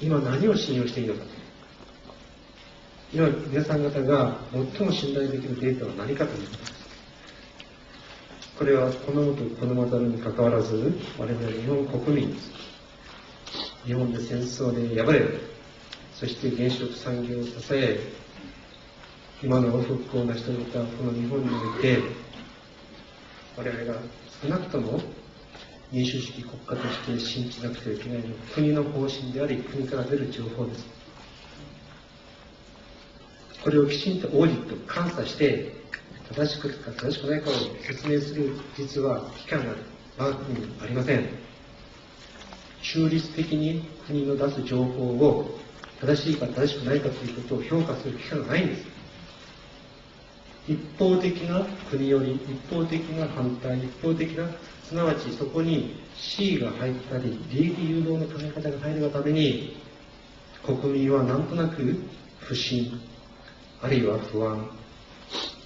今何を信用していいのか。今皆さん方が最も信頼できるデータは何かということ。ですこれはこのとこのまたるにかかわらず我々日本国民日本で戦争で敗れそして原子力産業を支え今の復興を成し遂げたこの日本において我々が少なくとも民主主義国家として信じなくてはいけないのは国の方針であり国から出る情報です。これをきちんとオーディット監査して正しくか正しくないかを説明する実は機関が我が国にありません。中立的に国の出す情報を正しいか正しくないかということを評価する機関がないんです。一方的な国より一方的な反対一方的なすなわちそこに C が入ったり利益誘導の考え方が入るがために国民はなんとなく不信あるいは不安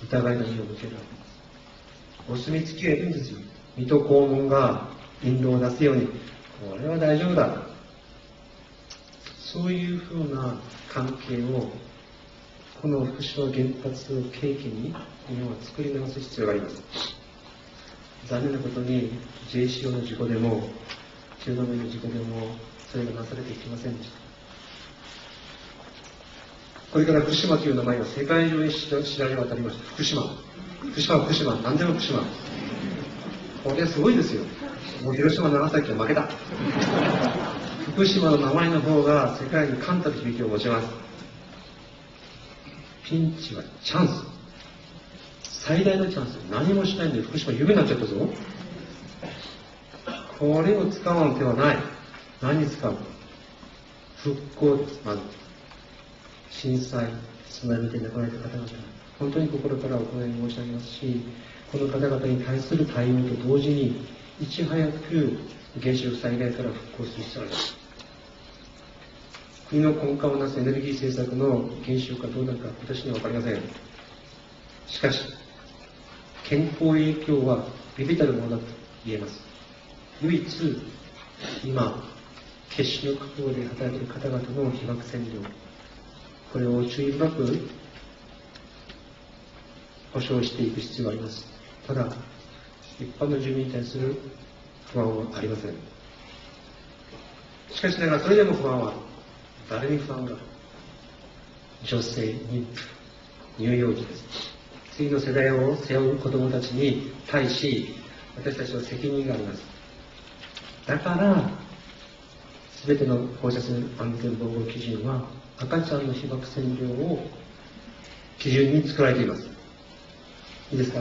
疑いの目を向ける。わけですお墨付きはいいんですよ。水戸黄門が印籠を出すようにこれは大丈夫だ。そういうふうな関係をこの福島原発を契機に日本は作り直す必要があります。残念なことに JCO の事故でも中度目の事故でもそれがなされていきませんでした。これから福島という名前が世界中に知られ渡りました。福島。福島福島。何でも福島。これすごいですよ。もう広島長崎は負けた。福島の名前の方が世界に冠たる響きを持ちます。ピンチはチャンス。最大のチャンス。何もしないんで福島夢になっちゃったぞ。これを使わん手はない。何に使う復興ですまず震災津波で亡くなられた方々。本当に心からお答え申し上げますしこの方々に対する対応と同時にいち早く原子力災害から復興する必要があります。国の根幹をなすエネルギー政策の原子力がどうなるか私には分かりません。しかし健康影響は微々たるものだと言えます。唯一今決死の覚悟で働いている方々の被爆線量これを注意深く保障していく必要があります。ただ一般の住民に対する不安はありません。しかしながらそれでも不安は誰に不安が？女性妊婦乳幼児です。次の世代を背負う子供たちに対し私たちは責任があります。だから全ての放射線安全防護基準は赤ちゃんの被爆線量を基準に作られています。いいですか？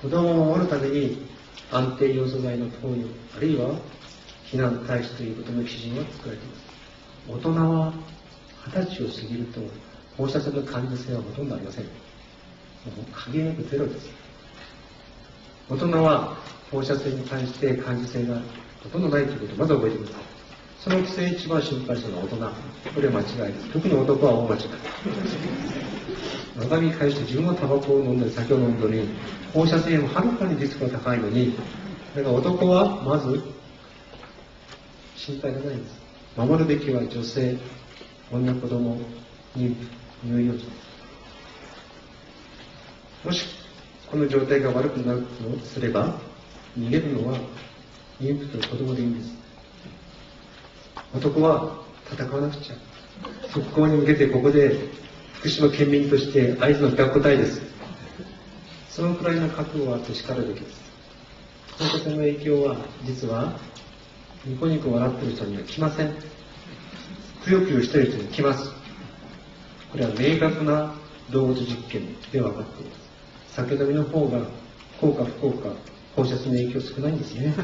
子供を守るために安定要素剤の投与あるいは避難対処ということの基準は作られています。大人は二十歳を過ぎると放射線の感受性はほとんどありません。もう限りなくゼロです。大人は放射線に関して感受性がほとんどないということをまず覚えてください。そのくせ一番心配したのは大人。これは間違いです。特に男は大間違い。中身返して自分はタバコを飲んだり酒を飲んだり放射線もはるかにリスクが高いのにだから男はまず心配がないんです。守るべきは女性女子供妊婦乳幼児もしこの状態が悪くなるとすれば逃げるのは妊婦と子供でいいんです。男は戦わなくちゃ。復興に向けてここで福島県民として合図の学校隊です。そのくらいの覚悟はあってしかるべきです。放射線の影響は実はニコニコ笑ってる人には来ません。くよくよしてる人に来ます。これは明確な動物実験で分かっています酒飲みの方が効果不効果放射線の影響少ないんですね。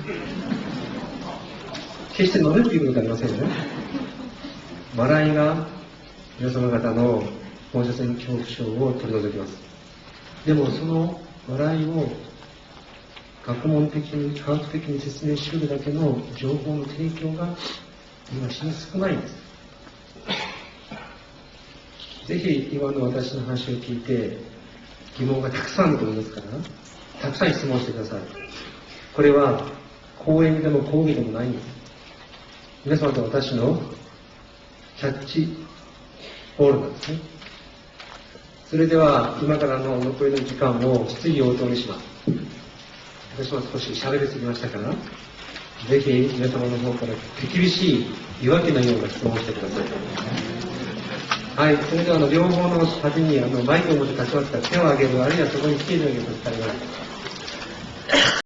決して飲めるということではありませんよ笑いが皆様方の放射線恐怖症を取り除きます。でもその笑いを学問的に科学的に説明しうるだけの情報の提供が今非常に少ないんですぜひ今の私の話を聞いて疑問がたくさんあると思いますからたくさん質問してくださいこれは講演でも講義でもないんです皆様と私のキャッチボールなんですね。それでは、今からの残りの時間を質疑応答にします。私も少し喋りすぎましたから、ぜひ皆様の方から手厳しい岩木のような質問をしてください。はい、それではあの両方の端にあのマイクを持って立ちますから手を挙げる、あるいはそこに来ていただけると伝えます。